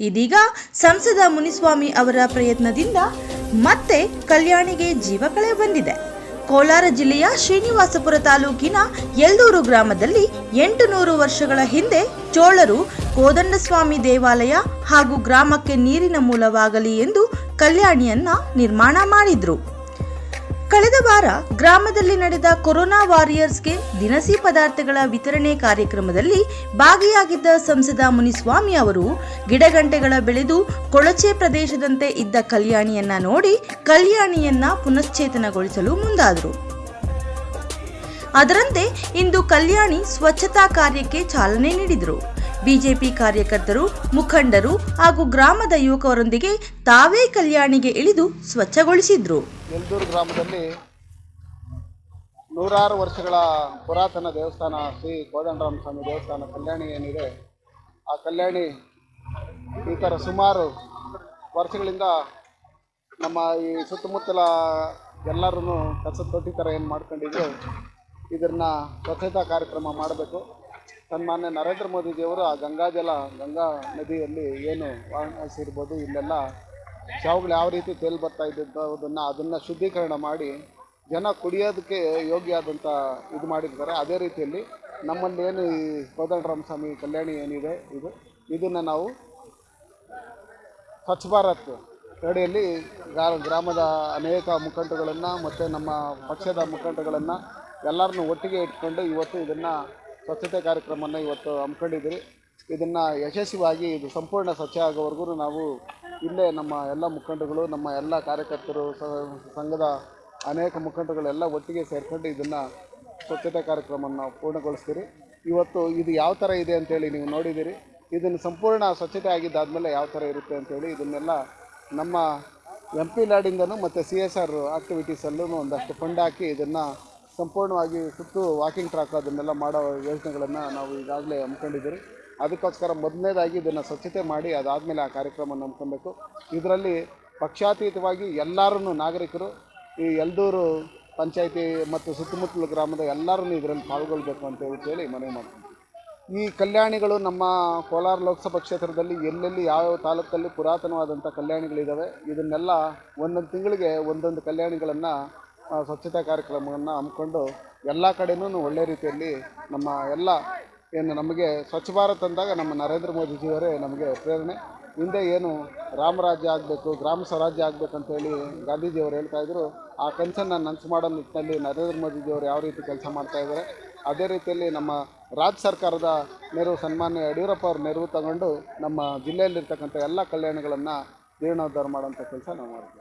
ಇದೀಗ ಸಂಸದ ಮುನಿಸ್ವಾಮಿ ಅವರ ಪ್ರಯತ್ನದಿಂದ ಮತ್ತೆ ಕಲ್ಯಾಣಿಗೆ ಜೀವ ಕಳೆ ಬಂದಿದೆ. ಕೋಲಾರ ಜಿಲ್ಲೆಯ ಶ್ರೀನಿವಾಸಪುರ ತಾಲೂಕಿನ ಯಲ್ದೂರು ಗ್ರಾಮದಲ್ಲಿ ಎಂಟು ನೂರು ವರ್ಷಗಳ ಹಿಂದೆ ಚೋಳರು ಕೋದಂಡಸ್ವಾಮಿ ದೇವಾಲಯ ಹಾಗೂ ಗ್ರಾಮಕ್ಕೆ ನೀರಿನ ಮೂಲವಾಗಲಿ ಎಂದು ಕಲ್ಯಾಣಿಯನ್ನ ನಿರ್ಮಾಣ ಮಾಡಿದ್ರು. ಕಳೆದ ವಾರ ಗ್ರಾಮದಲ್ಲಿ ನಡೆದ ಕೊರೋನಾ ವಾರಿಯರ್ಸ್ಗೆ ದಿನಸಿ ಪದಾರ್ಥಗಳ ವಿತರಣೆ ಕಾರ್ಯಕ್ರಮದಲ್ಲಿ ಭಾಗಿಯಾಗಿದ್ದ ಸಂಸದ ಮುನಿಸ್ವಾಮಿ ಅವರು ಗಿಡಗಂಟೆಗಳ ಬೆಳೆದು ಕೊಳಚೆ ಪ್ರದೇಶದಂತೆ ಇದ್ದ ಕಲ್ಯಾಣಿಯನ್ನ ನೋಡಿ ಕಲ್ಯಾಣಿಯನ್ನ ಪುನಶ್ಚೇತನಗೊಳಿಸಲು ಮುಂದಾದರು. ಅದರಂತೆ ಇಂದು ಕಲ್ಯಾಣಿ ಸ್ವಚ್ಛತಾ ಕಾರ್ಯಕ್ಕೆ ಚಾಲನೆ ನೀಡಿದರು. ಬಿಜೆಪಿ ಕಾರ್ಯಕರ್ತರು, ಮುಖಂಡರು ಹಾಗೂ ಗ್ರಾಮದ ಯುವಕರೊಂದಿಗೆ ತಾವೇ ಕಲ್ಯಾಣಿಗೆ ಇಳಿದು ಸ್ವಚ್ಛಗೊಳಿಸಿದ್ರು. ಗ್ರಾಮದಲ್ಲಿ ನೂರಾರು ವರ್ಷಗಳ ಪುರಾತನ ದೇವಸ್ಥಾನ ಶ್ರೀ ಕೋದಂಡರಾಮ ಸ್ವಾಮಿ ದೇವಸ್ಥಾನ ಕಲ್ಯಾಣಿ ಏನಿದೆ, ಆ ಕಲ್ಯಾಣಿ ಈ ಥರ ಸುಮಾರು ವರ್ಷಗಳಿಂದ ನಮ್ಮ ಈ ಸುತ್ತಮುತ್ತಲ ಎಲ್ಲರೂ ಕಸ ತೊಟ್ಟಿ ಥರ ಏನು ಮಾಡ್ಕೊಂಡಿದ್ರು ಇದನ್ನು ಸ್ವಚ್ಛತಾ ಕಾರ್ಯಕ್ರಮ ಮಾಡಬೇಕು. ಸನ್ಮಾನ್ಯ ನರೇಂದ್ರ ಮೋದಿಜಿಯವರು ಆ ಗಂಗಾಜಲ ಗಂಗಾ ನದಿಯಲ್ಲಿ ಏನು ವಾರಣಾಸಿ ಇಲ್ಲೆಲ್ಲ ಶಾವುಗಳು ಯಾವ ರೀತಿ ತೇಲು ಬರ್ತಾ ಇದ್ದಂಥದನ್ನು ಅದನ್ನು ಶುದ್ಧೀಕರಣ ಮಾಡಿ ಜನ ಕುಡಿಯೋದಕ್ಕೆ ಯೋಗ್ಯ ಆದಂಥ ಇದು ಮಾಡಿರ್ತಾರೆ. ಅದೇ ರೀತಿಯಲ್ಲಿ ನಮ್ಮಲ್ಲಿ ಏನು ಈ ಕೋದಂಡರಾಮಸ್ವಾಮಿ ಕಲ್ಯಾಣಿ ಏನಿದೆ, ಇದು, ಇದನ್ನು ನಾವು ಸ್ವಚ್ಛ ಭಾರತ್ ಅಡಿಯಲ್ಲಿ ಗ್ರಾ- ಗ್ರಾಮದ ಅನೇಕ ಮುಖಂಡಗಳನ್ನು ಮತ್ತು ನಮ್ಮ ಪಕ್ಷದ ಮುಖಂಡಗಳನ್ನು ಎಲ್ಲರನ್ನೂ ಒಟ್ಟಿಗೆ ಇಟ್ಕೊಂಡು ಇವತ್ತು ಇದನ್ನು ಸ್ವಚ್ಛತೆ ಕಾರ್ಯಕ್ರಮವನ್ನು ಇವತ್ತು ಹಮ್ಮಿಕೊಂಡಿದ್ದೀರಿ. ಇದನ್ನು ಯಶಸ್ವಿಯಾಗಿ ಇದು ಸಂಪೂರ್ಣ ಸ್ವಚ್ಛ ಆಗೋವರೆಗೂ ನಾವು ಇಲ್ಲೇ ನಮ್ಮ ಎಲ್ಲ ಮುಖಂಡಗಳು ನಮ್ಮ ಎಲ್ಲ ಕಾರ್ಯಕರ್ತರು ಸಂಘದ ಅನೇಕ ಮುಖಂಡಗಳೆಲ್ಲ ಒಟ್ಟಿಗೆ ಸೇರಿಕೊಂಡು ಇದನ್ನು ಸ್ವಚ್ಛತೆ ಕಾರ್ಯಕ್ರಮವನ್ನು ಪೂರ್ಣಗೊಳಿಸ್ತೀರಿ. ಇವತ್ತು ಇದು ಯಾವ ಥರ ಇದೆ ಅಂತೇಳಿ ನೀವು ನೋಡಿದ್ದೀರಿ. ಇದನ್ನು ಸಂಪೂರ್ಣ ಸ್ವಚ್ಛತೆ ಆಗಿದ್ದಾದಮೇಲೆ ಯಾವ ಥರ ಇರುತ್ತೆ ಅಂತೇಳಿ ಇದನ್ನೆಲ್ಲ ನಮ್ಮ ಎಂ ಪಿ ಲಾಡಿಂದನೂ ಮತ್ತು ಸಿ ಎಸ್ ಆರ್ ಆಕ್ಟಿವಿಟೀಸಲ್ಲೂ ಒಂದಷ್ಟು ಫಂಡ್ ಹಾಕಿ ಇದನ್ನು ಸಂಪೂರ್ಣವಾಗಿ ಸುತ್ತು ವಾಕಿಂಗ್ ಟ್ರ್ಯಾಕ್ ಅದನ್ನೆಲ್ಲ ಮಾಡೋ ಯೋಜನೆಗಳನ್ನು ನಾವು ಈಗಾಗಲೇ ಹಮ್ಮಿಕೊಂಡಿದ್ದೀರಿ. ಅದಕ್ಕೋಸ್ಕರ ಮೊದಲನೇದಾಗಿ ಇದನ್ನು ಸ್ವಚ್ಛತೆ ಮಾಡಿ ಅದಾದಮೇಲೆ ಆ ಕಾರ್ಯಕ್ರಮವನ್ನು ಹಮ್ಮಿಕೊಬೇಕು ಇದರಲ್ಲಿ ಪಕ್ಷಾತೀತವಾಗಿ ಎಲ್ಲರೂ ನಾಗರಿಕರು, ಈ ಎಲ್ದೂರು ಪಂಚಾಯಿತಿ ಮತ್ತು ಸುತ್ತಮುತ್ತಲ ಗ್ರಾಮದ ಎಲ್ಲರೂ ಇದರಲ್ಲಿ ಪಾಲ್ಗೊಳ್ಬೇಕು ಅಂತ ಹೇಳಿ ಮನವಿ ಮಾಡ್ತೀವಿ ಈ ಕಲ್ಯಾಣಿಗಳು ನಮ್ಮ ಕೋಲಾರ ಲೋಕಸಭಾ ಕ್ಷೇತ್ರದಲ್ಲಿ ಎಲ್ಲೆಲ್ಲಿ ಯಾವ್ಯಾವ ತಾಲೂಕಲ್ಲಿ ಪುರಾತನವಾದಂಥ ಕಲ್ಯಾಣಿಗಳಿದ್ದಾವೆ ಇದನ್ನೆಲ್ಲ ಒಂದೊಂದು ತಿಂಗಳಿಗೆ ಒಂದೊಂದು ಕಲ್ಯಾಣಿಗಳನ್ನು ಸ್ವಚ್ಛತಾ ಕಾರ್ಯಕ್ರಮವನ್ನು ಹಮ್ಮಿಕೊಂಡು ಎಲ್ಲ ಕಡೆನೂ ಒಳ್ಳೆ ರೀತಿಯಲ್ಲಿ ನಮ್ಮ ಎಲ್ಲ ಏನು ನಮಗೆ ಸ್ವಚ್ಛ ಭಾರತ್ ಅಂದಾಗ ನಮ್ಮ ನರೇಂದ್ರ ಮೋದಿಜಿಯವರೇ ನಮಗೆ ಪ್ರೇರಣೆ. ಹಿಂದೆ ಏನು ರಾಮರಾಜ್ಯ ಆಗಬೇಕು, ಗ್ರಾಮ ಸ್ವರಾಜ್ಯ ಆಗಬೇಕಂತೇಳಿ ಗಾಂಧೀಜಿಯವರು ಹೇಳ್ತಾ ಇದ್ದರು ಆ ಕನಸನ್ನು ನನಸು ಮಾಡೋ ನಿಟ್ಟಿನಲ್ಲಿ ನರೇಂದ್ರ ಮೋದಿಜಿಯವರು ಯಾವ ರೀತಿ ಕೆಲಸ ಮಾಡ್ತಾ ಇದ್ದಾರೆ. ಅದೇ ರೀತಿಯಲ್ಲಿ ನಮ್ಮ ರಾಜ್ಯ ಸರ್ಕಾರದ ನೆರವು, ಸನ್ಮಾನ್ಯ ಯಡಿಯೂರಪ್ಪ ಅವ್ರ ನೆರವು ತಗೊಂಡು ನಮ್ಮ ಜಿಲ್ಲೆಯಲ್ಲಿರ್ತಕ್ಕಂಥ ಎಲ್ಲ ಕಲ್ಯಾಣಗಳನ್ನು ಜೀರ್ಣೋದ್ಧಾರ ಮಾಡೋಂಥ ಕೆಲಸ ನಾವು ಮಾಡ್ತೀವಿ.